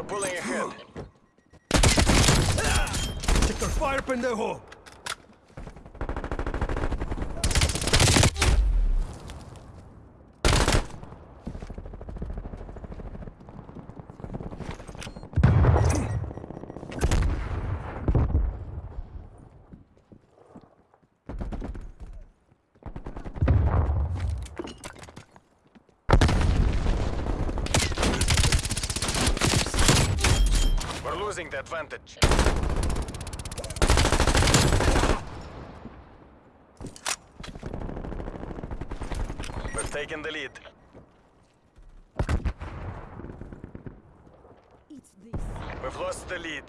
We're pulling ahead. Sector fire, pendejo! We're losing the advantage. We've taken the lead. It's this. We've lost the lead.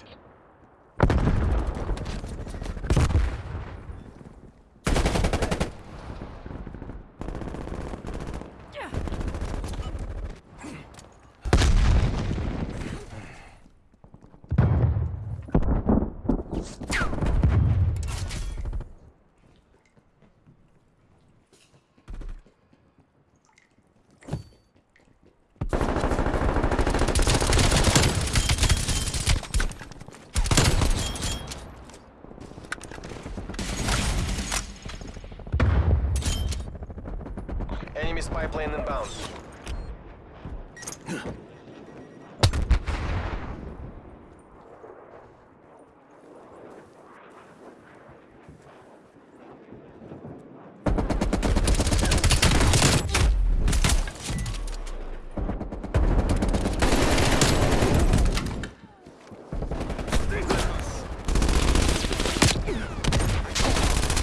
Plane inbound.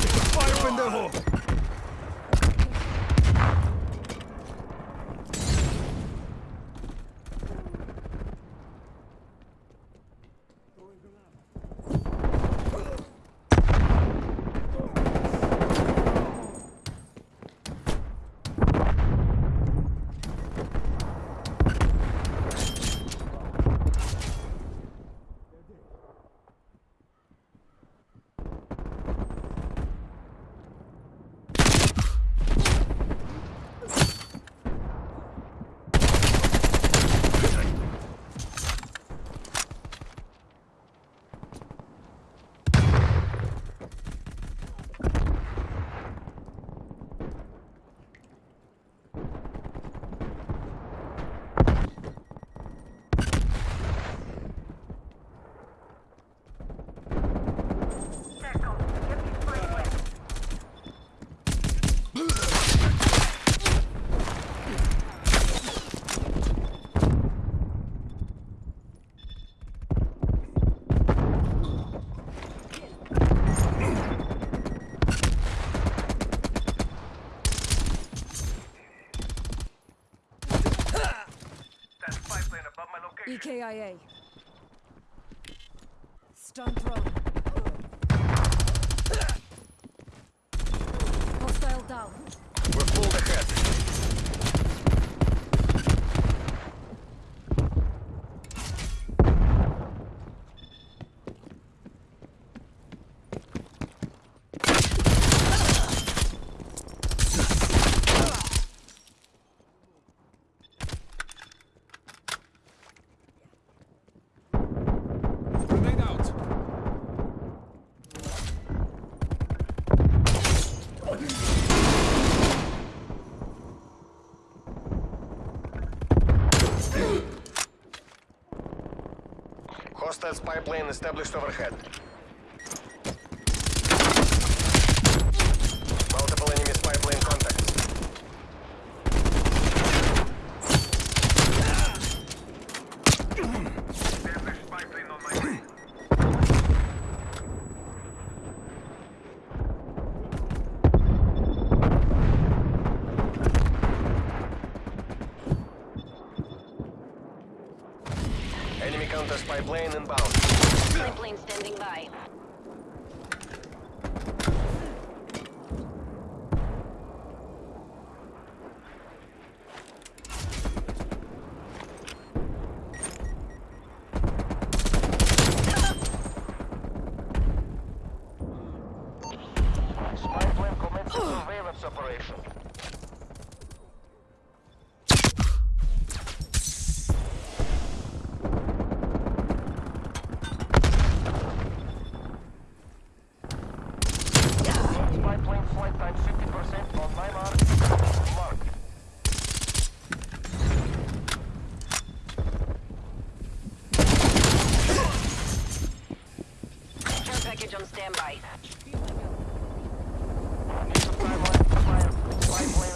Sector fire, pendejo! EKIA. Stun prone. Hostile down. We're pulled ahead. Hostile spy plane established overhead. Multiple enemy spy plane contacts. Enemy counter spy plane inbound. Spy plane standing by. Spy plane surveillance operation.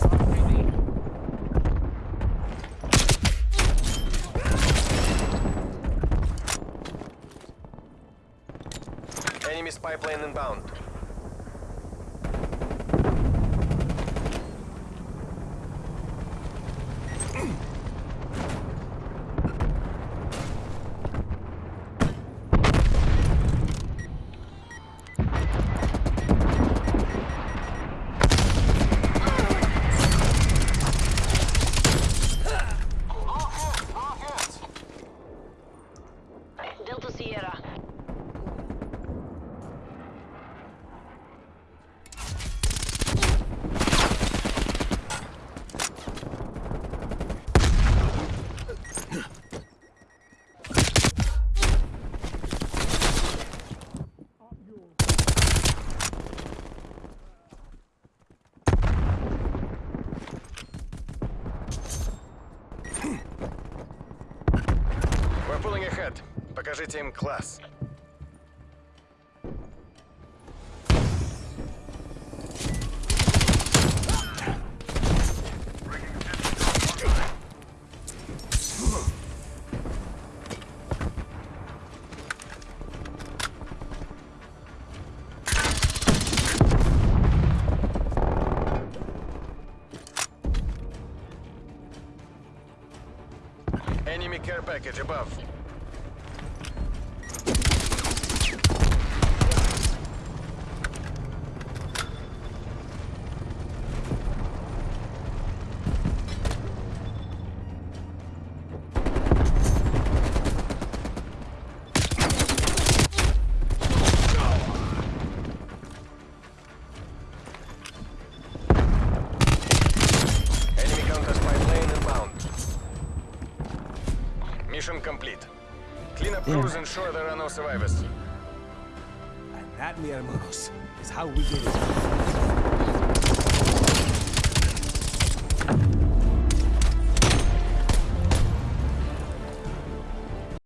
On 3D. Enemy spy plane inbound. Ahead. Покажите им класс. Enemy care package above. Clean up crews, ensure there are no survivors. And that, mi hermanos, is how we get it.